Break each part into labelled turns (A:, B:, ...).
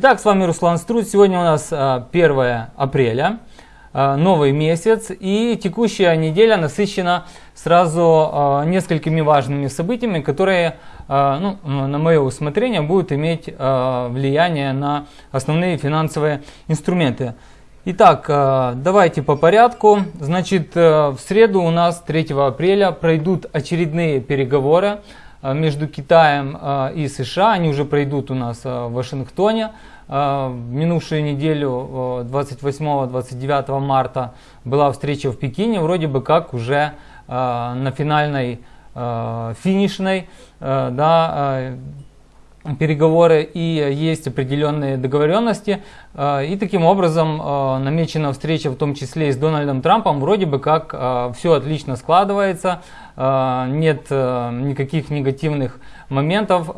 A: Итак, с вами Руслан Струд. Сегодня у нас 1 апреля, новый месяц и текущая неделя насыщена сразу несколькими важными событиями, которые, ну, на мое усмотрение, будут иметь влияние на основные финансовые инструменты. Итак, давайте по порядку. Значит, в среду у нас 3 апреля пройдут очередные переговоры Э, между Китаем э, и США. Они уже пройдут у нас э, в Вашингтоне. В минувшую неделю, 28-29 марта, была встреча в Пекине, вроде бы как уже на финальной, финишной, да, переговоры и есть определенные договоренности. И таким образом намечена встреча в том числе и с Дональдом Трампом. Вроде бы как все отлично складывается. Нет э, никаких негативных моментов,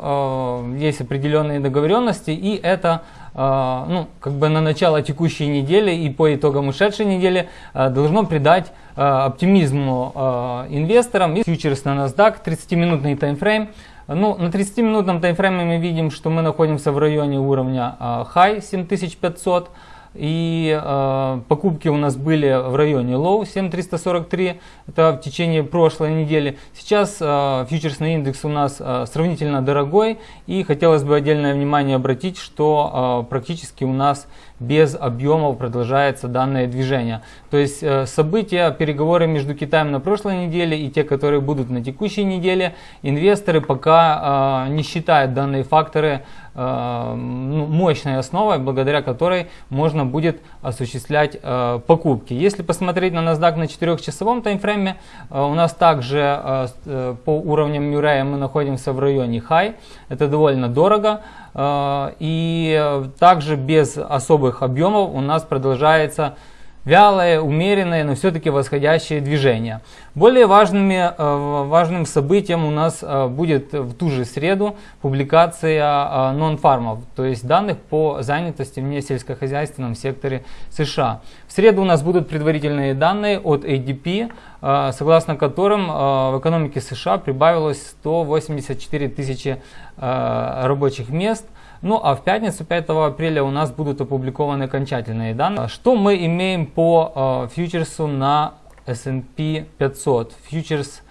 A: есть определенные договоренности, и это ну, как бы на начало текущей недели и по итогам ушедшей недели должно придать оптимизму инвесторам. И фьючерс на NASDAQ, 30-минутный таймфрейм. Ну, на 30-минутном таймфрейме мы видим, что мы находимся в районе уровня high 7500. И э, покупки у нас были в районе low 7343, это в течение прошлой недели. Сейчас э, фьючерсный индекс у нас э, сравнительно дорогой и хотелось бы отдельное внимание обратить, что э, практически у нас без объемов продолжается данное движение. То есть э, события, переговоры между Китаем на прошлой неделе и те, которые будут на текущей неделе, инвесторы пока э, не считают данные факторы Э, ну, мощной основой, благодаря которой можно будет осуществлять покупки. Если посмотреть на NASDAQ на 4-часовом таймфрейме, у нас также по уровням Мюррея мы находимся в районе high, это довольно дорого. И также без особых объемов у нас продолжается вялое, умеренное, но все-таки восходящее движение. Более важными, э, важным событием у нас э, будет в ту же среду публикация э, нон-фармов, то есть данных по занятости в несельскохозяйственном секторе США. В среду у нас будут предварительные данные от ADP, согласно которым в экономике США прибавилось 184 тысячи рабочих мест – ну а в пятницу 5 апреля у нас будут опубликованы окончательные данные. Что мы имеем по э, фьючерсу на S&P 500? Фьючерс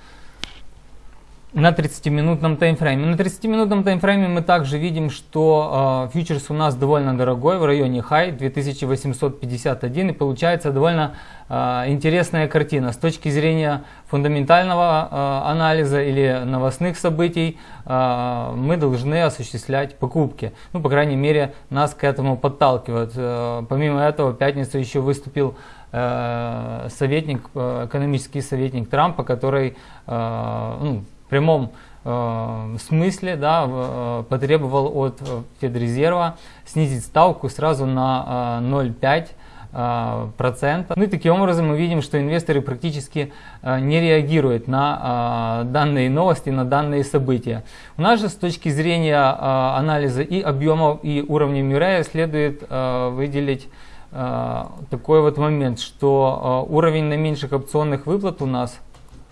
A: на 30-минутном таймфрейме. На 30-минутном таймфрейме мы также видим, что э, фьючерс у нас довольно дорогой, в районе high 2851 и получается довольно э, интересная картина. С точки зрения фундаментального э, анализа или новостных событий э, мы должны осуществлять покупки. Ну, по крайней мере, нас к этому подталкивают. Э, помимо этого, в пятницу еще выступил э, советник, э, экономический советник Трампа, который э, ну, прямом э, смысле да, э, потребовал от э, Федрезерва снизить ставку сразу на э, 0,5 э, процента. Ну и таким образом мы видим, что инвесторы практически э, не реагируют на данные новости, на данные события. У нас же с точки зрения анализа и объемов, и уровня Мюррея следует выделить такой вот момент, что уровень наименьших опционных выплат у нас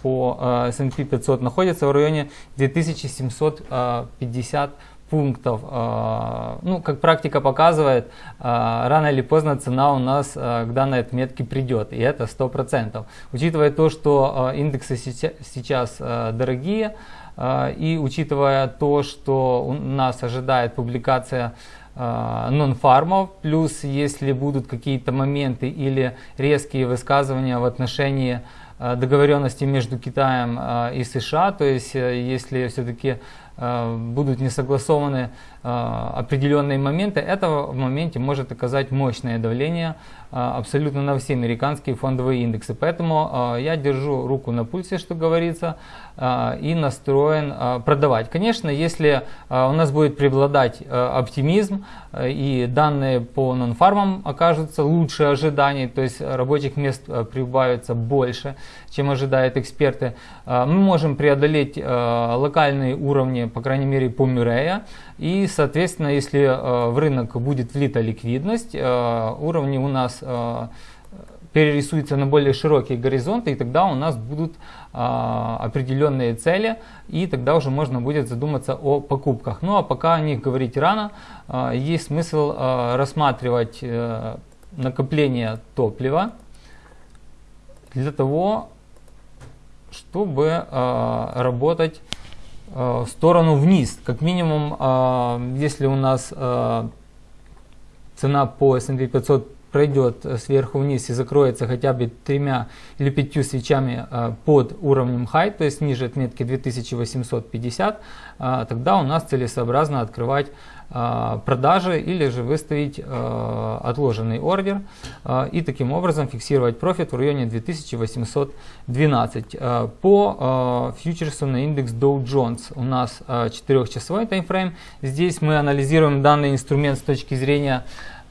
A: по э, S&P 500 находится в районе 2750 пунктов. Э, ну, как практика показывает, рано или поздно цена у нас к данной отметке придет, и это 100%. Учитывая то, что индексы сейчас дорогие, и учитывая то, что у нас ожидает публикация нон-фармов, плюс если будут какие-то моменты или резкие высказывания в отношении Э, договоренности между Китаем э, и США, то есть э, если все-таки будут не согласованы определенные моменты, это в моменте может оказать мощное давление абсолютно на все американские фондовые индексы. Поэтому я держу руку на пульсе, что говорится, и настроен продавать. Конечно, если у нас будет преобладать оптимизм и данные по нон-фармам окажутся лучше ожиданий, то есть рабочих мест прибавится больше, чем ожидают эксперты, мы можем преодолеть локальные уровни по крайней мере по Мюррея. И, соответственно, если э, в рынок будет влита ликвидность, э, уровни у нас э, перерисуется на более широкие горизонты, и тогда у нас будут определенные цели, и тогда уже можно будет задуматься о покупках. Ну а пока о них говорить рано, есть смысл рассматривать накопление топлива для того, чтобы работать в сторону вниз. Как минимум, а, если у нас а, цена по S&P 500 пройдет э, сверху вниз и закроется хотя бы тремя или пятью свечами э, под уровнем high, то есть ниже отметки 2850, э, тогда у нас целесообразно открывать продажи или же выставить отложенный ордер и таким образом фиксировать профит в районе 2812. По фьючерсу на индекс Dow Jones у нас 4-часовой таймфрейм. Здесь мы анализируем данный инструмент с точки зрения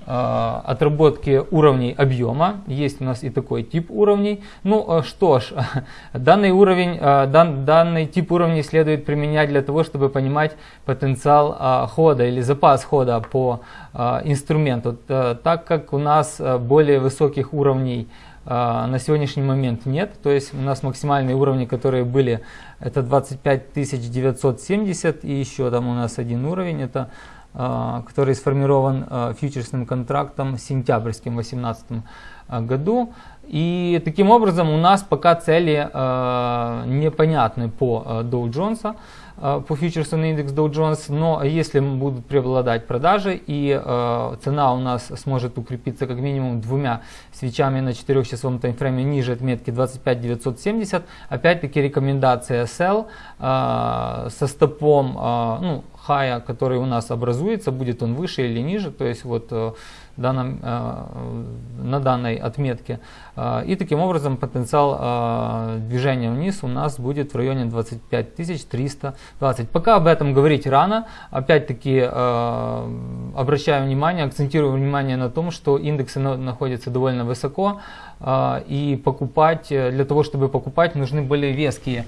A: отработки уровней объема. Есть у нас и такой тип уровней. Ну э, что ж, данный уровень, э, дан, данный тип уровней следует применять для того, чтобы понимать потенциал хода или запас хода по инструменту. Так как у нас более высоких уровней на сегодняшний момент нет. То есть у нас максимальные уровни, которые были, это 25 970 и еще там у нас один уровень, это который сформирован а, фьючерсным контрактом сентябрьским 2018 а, году. И таким образом у нас пока цели непонятны по Dow Jones, по фьючерсу на индекс Dow Jones, но если будут преобладать продажи и цена у нас сможет укрепиться как минимум двумя свечами на 4-часовом таймфрейме ниже отметки 25 970, опять-таки рекомендация sell со стопом, ну, хая, который у нас образуется, будет он выше или ниже, то есть вот э, данном, э, на данной отметке. Э, и таким образом потенциал движения вниз у нас будет в районе 25 320. Пока об этом говорить рано. Опять-таки обращаю внимание, акцентирую внимание на том, что индексы находятся довольно высоко. И покупать, для того, чтобы покупать, нужны более веские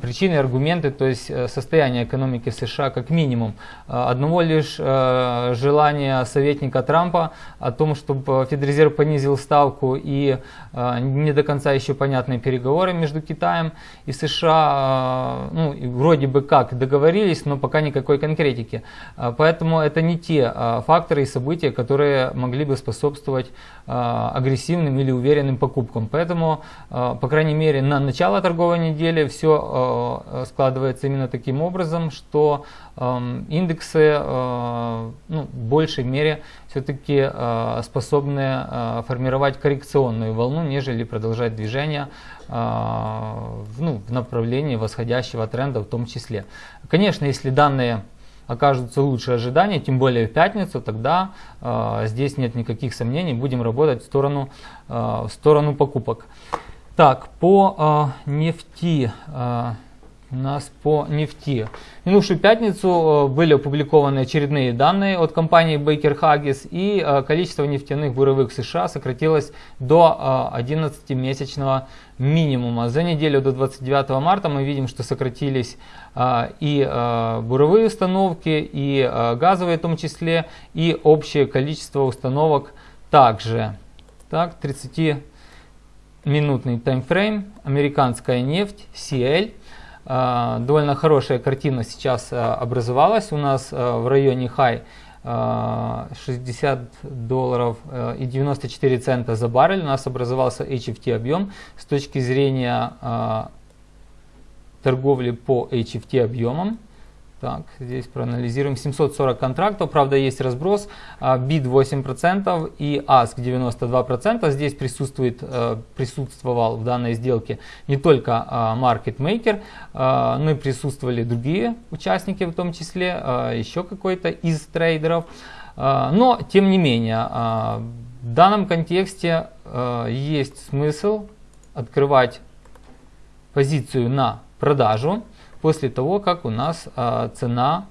A: причины, аргументы, то есть состояние экономики США как минимум. Э, одного лишь э, желания советника Трампа о том, чтобы Федрезерв понизил ставку и э, не до конца еще понятные переговоры между Китаем и США, ну, вроде бы как договорились, но пока никакой конкретики. Поэтому это не те факторы и события, которые могли бы способствовать агрессивным или уверенным покупкам. Поэтому, по крайней мере, на начало торговой недели все складывается именно таким образом, что Эм, индексы э, ну, в большей мере все-таки э, способны э, формировать коррекционную волну, нежели продолжать движение ну, в направлении восходящего тренда в том числе. Конечно, если данные окажутся лучше ожиданий, тем более в пятницу, тогда э, здесь нет никаких сомнений, будем работать в сторону, э, в сторону покупок. Так, по э, нефти. Э, у нас по нефти. В минувшую пятницу э, были опубликованы очередные данные от компании Baker Hughes и э, количество нефтяных буровых США сократилось до 11-месячного э, минимума. За неделю до 29 марта мы видим, что сократились и буровые установки, и газовые в том числе, и общее количество установок также. Так, 30-минутный таймфрейм, американская нефть, CL – довольно хорошая картина сейчас а, образовалась у нас а, в районе хай. 60 долларов и 94 цента за баррель. У нас образовался HFT объем. С точки зрения торговли по HFT объемам так, здесь проанализируем 740 контрактов, правда есть разброс, BID 8% и ASK 92%. Здесь присутствует, э, присутствовал в данной сделке не только Market Maker, но и присутствовали другие участники, в том числе еще какой-то из трейдеров. Но, тем не менее, в данном контексте есть смысл открывать позицию на продажу после того, как у нас а, цена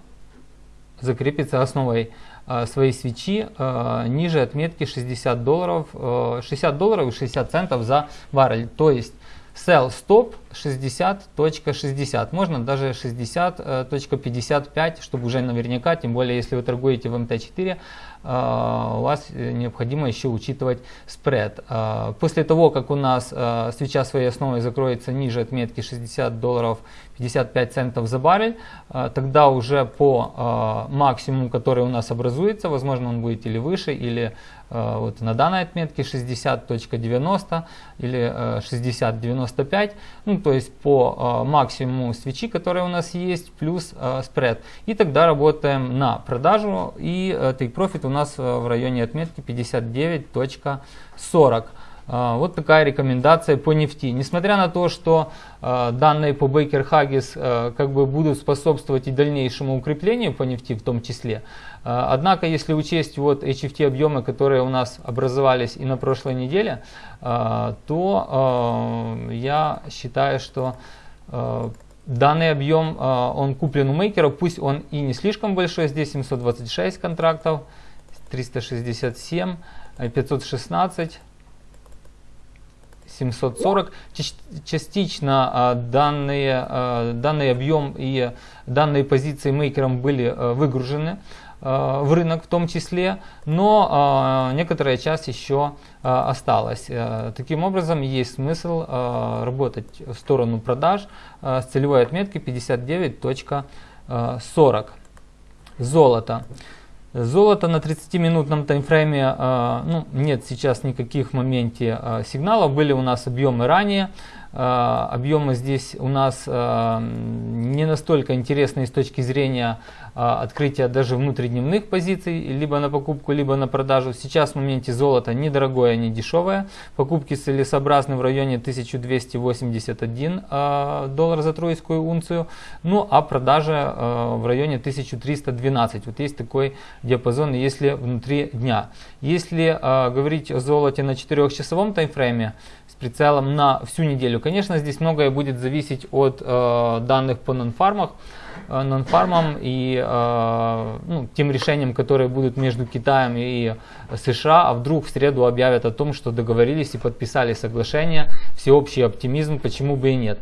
A: закрепится основой а, своей свечи а, ниже отметки 60 долларов, 60 долларов и 60 центов за баррель. То есть sell stop, 60.60. Можно даже 60.55, чтобы уже наверняка, тем более если вы торгуете в МТ4, а, у вас необходимо еще учитывать спред. А, после того, как у нас а, свеча своей основой закроется ниже отметки 60 долларов 55 центов за баррель, тогда уже по максимуму, который у нас образуется, возможно он будет или выше, или вот на данной отметке 60.90 или 60.95, ну то есть по максимуму свечи, которая у нас есть, плюс спред. И тогда работаем на продажу и take profit у нас э, в районе отметки 59.40. Э, вот такая рекомендация по нефти. Несмотря на то, что э, данные по Baker Huggies как бы будут способствовать и дальнейшему укреплению по нефти в том числе, однако если учесть вот HFT объемы, которые у нас образовались и на прошлой неделе, то я считаю, что Данный объем, он куплен у мейкера, пусть он и не слишком большой, здесь 726 контрактов, 367, 516, 740. Частично а, данные, а, данный объем и данные позиции мейкером были а, выгружены в рынок в том числе, но некоторая часть еще осталась. Таким образом, есть смысл работать в сторону продаж с целевой отметкой 59.40. Золото. Золото на 30-минутном таймфрейме, э, ну, нет сейчас никаких в моменте э, сигналов, были у нас объемы ранее, э, объемы здесь у нас не настолько интересные с точки зрения а, открытия даже внутридневных позиций, либо на покупку, либо на продажу. Сейчас в моменте золото недорогое, не дешевое. Покупки целесообразны в районе 1281 а, доллар за тройскую унцию. Ну а продажа а, в районе 1312. Вот есть такой диапазон, если внутри дня. Если говорить о золоте на 4-часовом таймфрейме, с прицелом на всю неделю, конечно, здесь многое будет зависеть от данных по нонфармах. Э, нонфармом и э, ну, тем решением, которые будут между Китаем и США, а вдруг в среду объявят о том, что договорились и подписали соглашение, всеобщий оптимизм, почему бы и нет.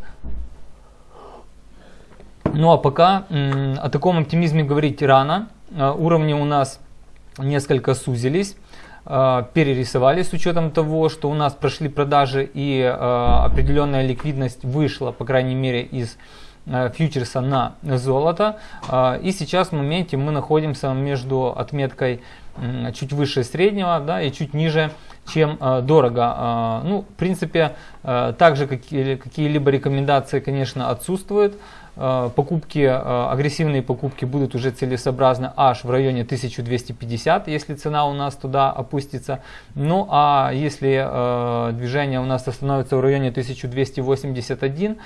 A: Ну а пока о таком оптимизме говорить рано, э, уровни у нас несколько сузились перерисовали с учетом того, что у нас прошли продажи и определенная ликвидность вышла, по крайней мере, из Э, фьючерса на золото. Э, и сейчас в моменте мы находимся между отметкой чуть выше среднего да, и чуть ниже, чем э, дорого. Ну, в принципе, также какие-либо рекомендации, конечно, отсутствуют. Э, покупки, э, агрессивные покупки будут уже целесообразны аж в районе 1250, если цена у нас туда опустится. Ну а если э, движение у нас остановится в районе 1281,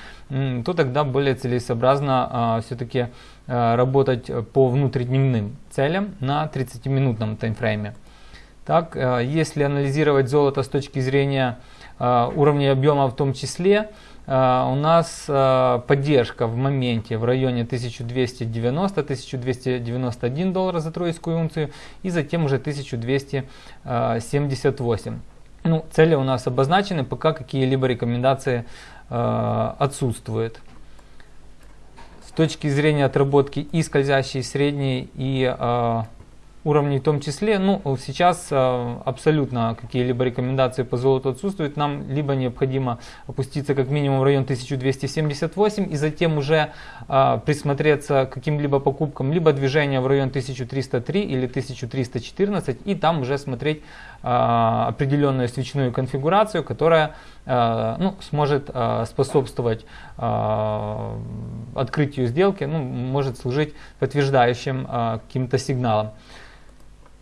A: то тогда более целесообразно все-таки работать по внутридневным целям на 30-минутном таймфрейме. Так, если анализировать золото с точки зрения уровня объема в том числе, а, у нас а, поддержка в моменте в районе 1290-1291 доллара за тройскую унцию и затем уже 1278. Ну, цели у нас обозначены, пока какие-либо рекомендации а, отсутствуют. С точки зрения отработки и скользящей средней, и уровней в том числе. Ну, сейчас э, абсолютно какие-либо рекомендации по золоту отсутствуют. Нам либо необходимо опуститься как минимум в район 1278 и затем уже э, присмотреться к каким-либо покупкам, либо движение в район 1303 или 1314 и там уже смотреть э, определенную свечную конфигурацию, которая ну, сможет способствовать открытию сделки, ну, может служить подтверждающим каким-то сигналом.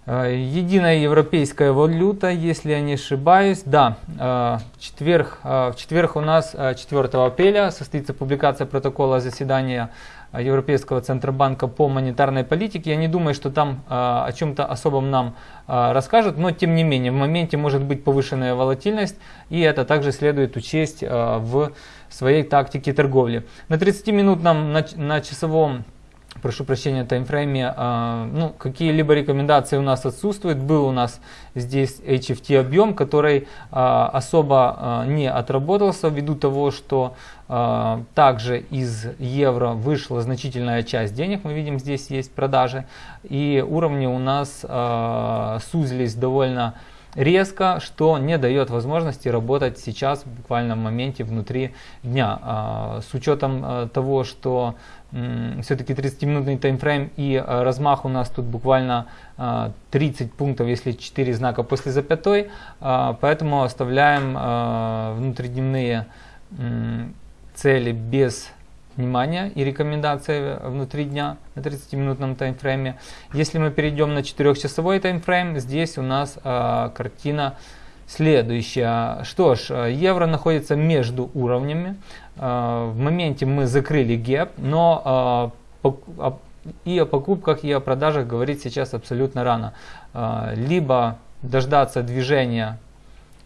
A: Э, единая европейская валюта, если я не ошибаюсь. Да, э, четверг, э, в четверг у нас 4 апреля состоится публикация протокола заседания Европейского Центробанка по монетарной политике. Я не думаю, что там о чем-то особом нам расскажут, но тем не менее в моменте может быть повышенная волатильность, и это также следует учесть в своей тактике торговли. На 30-минутном, на, на часовом прошу прощения, таймфрейме, э, ну, какие-либо рекомендации у нас отсутствуют. Был у нас здесь HFT объем, который э, особо э, не отработался ввиду того, что также из евро вышла значительная часть денег. Мы видим, здесь есть продажи. И уровни у нас сузились довольно резко, что не дает возможности работать сейчас буквально в моменте внутри дня. С учетом того, что все-таки 30-минутный таймфрейм и э, размах у нас тут буквально 30 э, пунктов, если 4 знака после запятой, поэтому оставляем внутридневные цели без внимания и рекомендации внутри дня на 30-минутном таймфрейме. Если мы перейдем на 4-часовой таймфрейм, здесь у нас картина следующая. Что ж, евро находится между уровнями. Э, в моменте мы закрыли гэп, но э, и о покупках, и о продажах говорить сейчас абсолютно рано. Э, либо дождаться движения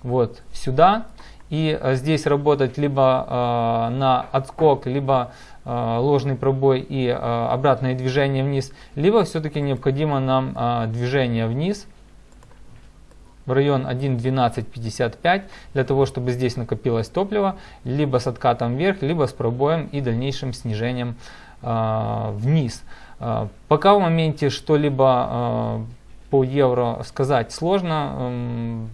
A: вот сюда и здесь работать либо на отскок, либо ложный пробой и обратное движение вниз, либо все-таки необходимо нам движение вниз в район 1.1255 для того, чтобы здесь накопилось топливо, либо с откатом вверх, либо с пробоем и дальнейшим снижением э, вниз. Э, пока в моменте что-либо э, по евро сказать сложно.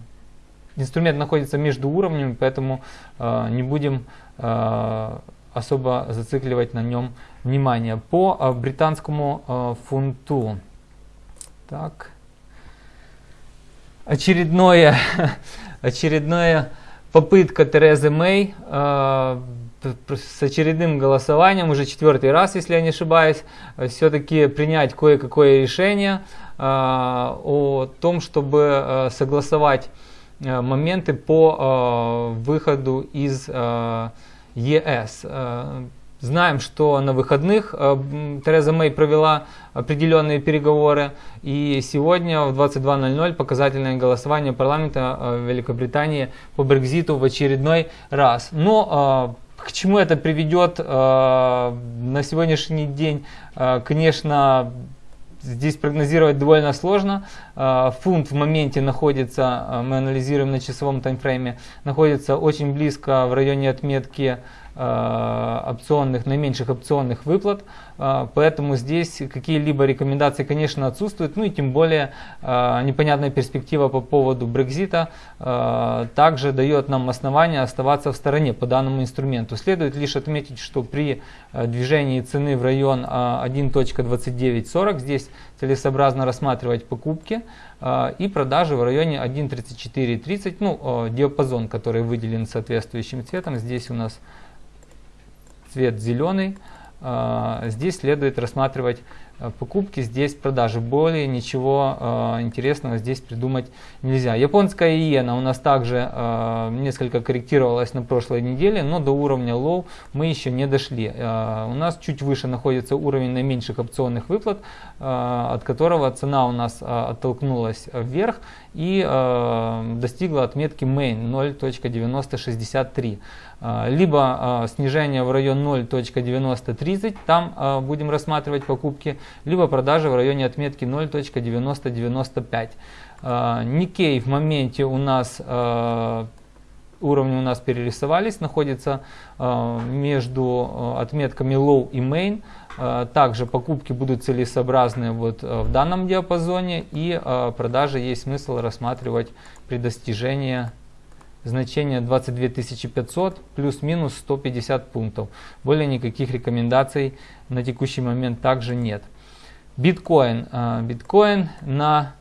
A: Э, инструмент находится между уровнями, поэтому э, не будем э, особо зацикливать на нем внимание. По э, британскому э, фунту. Так очередное, очередная попытка Терезы Мэй э, с очередным голосованием, уже четвертый раз, если я не ошибаюсь, все-таки принять кое-какое решение э, о том, чтобы э, согласовать э, моменты по э, выходу из э, ЕС. Э, Знаем, что на выходных э, Тереза Мэй провела определенные переговоры, и сегодня в 22.00 показательное голосование парламента э, Великобритании по Брекзиту в очередной раз. Но э, к чему это приведет на сегодняшний день, конечно, здесь прогнозировать довольно сложно. Фунт в моменте находится, мы анализируем на часовом таймфрейме, находится очень близко в районе отметки опционных, наименьших опционных выплат, э, поэтому здесь какие-либо рекомендации, конечно, отсутствуют, ну и тем более э, непонятная перспектива по поводу Брекзита также дает нам основания оставаться в стороне по данному инструменту. Следует лишь отметить, что при движении цены в район 1.2940 здесь целесообразно рассматривать покупки и продажи в районе 1.3430, ну диапазон, который выделен соответствующим цветом, здесь у нас цвет зеленый. А, здесь следует рассматривать Э, покупки, здесь продажи. Более ничего э, интересного здесь придумать нельзя. Японская иена у нас также э, несколько корректировалась на прошлой неделе, но до уровня low мы еще не дошли. У нас чуть выше находится уровень наименьших опционных выплат, от которого цена у нас оттолкнулась вверх и достигла отметки main 0.9063. Э, либо э, снижение в район 0.9030, там э, будем рассматривать покупки, либо продажи в районе отметки 0.9095. Никей в моменте у нас уровни у нас перерисовались, находится между отметками low и main. Также покупки будут целесообразны вот в данном диапазоне и продажи есть смысл рассматривать при достижении значения 22 500 плюс-минус 150 пунктов. Более никаких рекомендаций на текущий момент также нет. Биткоин. А, биткоин на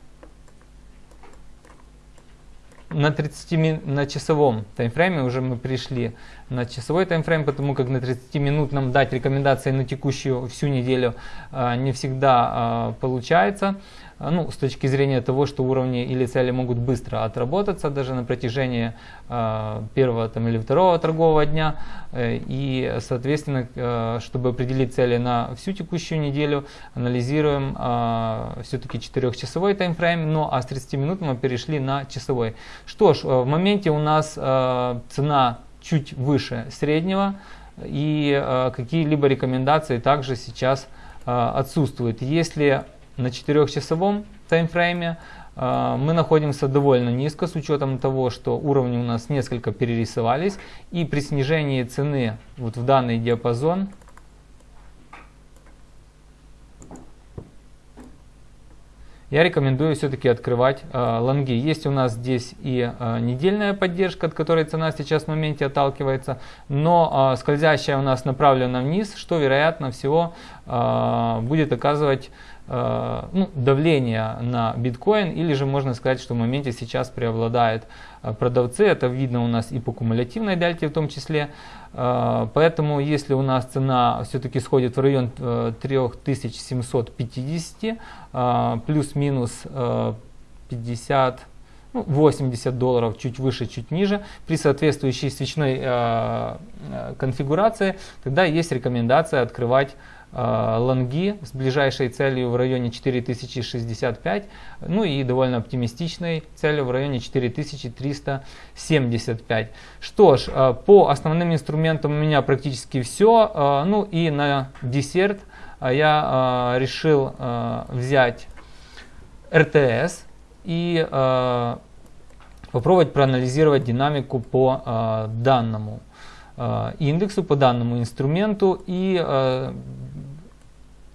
A: на 30 на часовом таймфрейме уже мы пришли на часовой таймфрейм, потому как на 30 минут нам дать рекомендации на текущую всю неделю э, не всегда э, получается. А, ну, с точки зрения того, что уровни или цели могут быстро отработаться даже на протяжении э, первого там, или второго торгового дня. Э, и, соответственно, э, чтобы определить цели на всю текущую неделю, анализируем э, все-таки 4-часовой таймфрейм, ну а с 30 минут мы перешли на часовой. Что ж, в моменте у нас э, цена чуть выше среднего, и э, какие-либо рекомендации также сейчас отсутствует. Если на 4-часовом таймфрейме мы находимся довольно низко с учетом того, что уровни у нас несколько перерисовались и при снижении цены вот в данный диапазон я рекомендую все-таки открывать э, лонги. Есть у нас здесь и э, недельная поддержка, от которой цена сейчас в моменте отталкивается, но э, скользящая у нас направлена вниз, что вероятно всего э, будет оказывать ну, давление на биткоин, или же можно сказать, что в моменте сейчас преобладают э, продавцы. Это видно у нас и по кумулятивной дельте в том числе. Э, поэтому если у нас цена все-таки сходит в район 3750, плюс-минус 50 80 ну, долларов, чуть выше, чуть ниже, при соответствующей свечной э, конфигурации, тогда есть рекомендация открывать Э, лонги с ближайшей целью в районе 4065, ну и довольно оптимистичной целью в районе 4375. Что ж, э, по основным инструментам у меня практически все. Э, ну и на десерт я решил взять РТС и попробовать проанализировать динамику по данному индексу, по данному инструменту и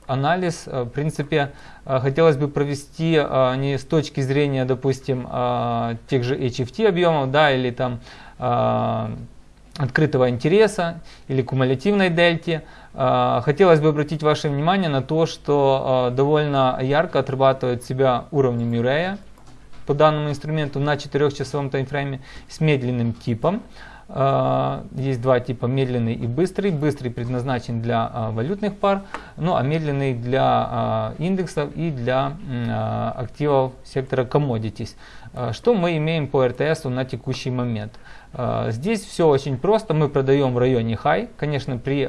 A: анализ, э, в принципе, э, хотелось бы провести э, не с точки зрения, допустим, тех же HFT объемов, да, или там открытого интереса или кумулятивной дельте. Хотелось бы обратить ваше внимание на то, что довольно ярко отрабатывает себя уровни Мюррея по данному инструменту на 4-часовом таймфрейме с медленным типом. А, есть два типа, медленный и быстрый. Быстрый предназначен для а, валютных пар, ну а медленный для а, индексов и для активов сектора commodities. Что мы имеем по РТС на текущий момент? Здесь все очень просто. Мы продаем в районе high. Конечно, при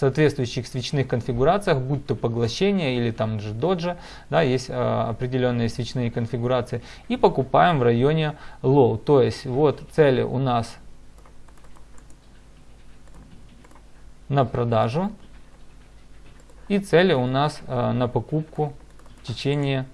A: соответствующих свечных конфигурациях, будь то поглощение или там же доджа, да, есть а, определенные свечные конфигурации, и покупаем в районе low. То есть вот цели у нас на продажу и цели у нас а, на покупку в течение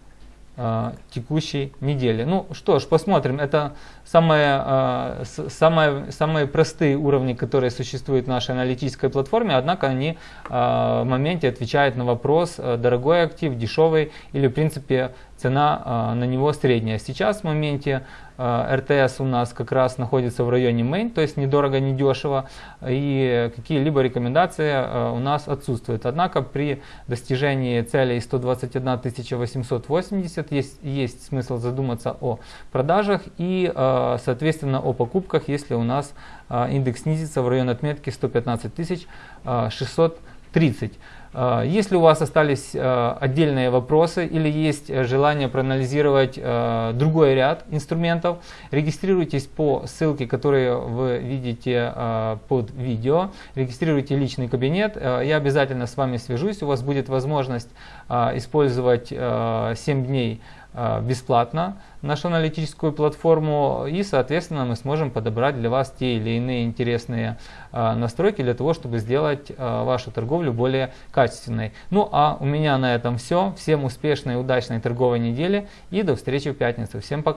A: текущей недели. Ну что ж, посмотрим. Это самые, а, самые, самые простые уровни, которые существуют в нашей аналитической платформе, однако они а, в моменте отвечают на вопрос, дорогой актив, дешевый или в принципе цена на него средняя. Сейчас в моменте РТС у нас как раз находится в районе main, то есть недорого, недешево, и какие-либо рекомендации у нас отсутствуют. Однако при достижении целей 121 880 есть, есть смысл задуматься о продажах и, соответственно, о покупках, если у нас индекс снизится в район отметки 115 630. А, если у вас остались а, отдельные вопросы или есть желание проанализировать а, другой ряд инструментов, регистрируйтесь по ссылке, которые вы видите под видео, регистрируйте личный кабинет, я обязательно с вами свяжусь, у вас будет возможность использовать 7 дней бесплатно нашу аналитическую платформу и, соответственно, мы сможем подобрать для вас те или иные интересные э, настройки для того, чтобы сделать э, вашу торговлю более качественной. Ну а у меня на этом все. Всем успешной удачной торговой недели и до встречи в пятницу. Всем пока!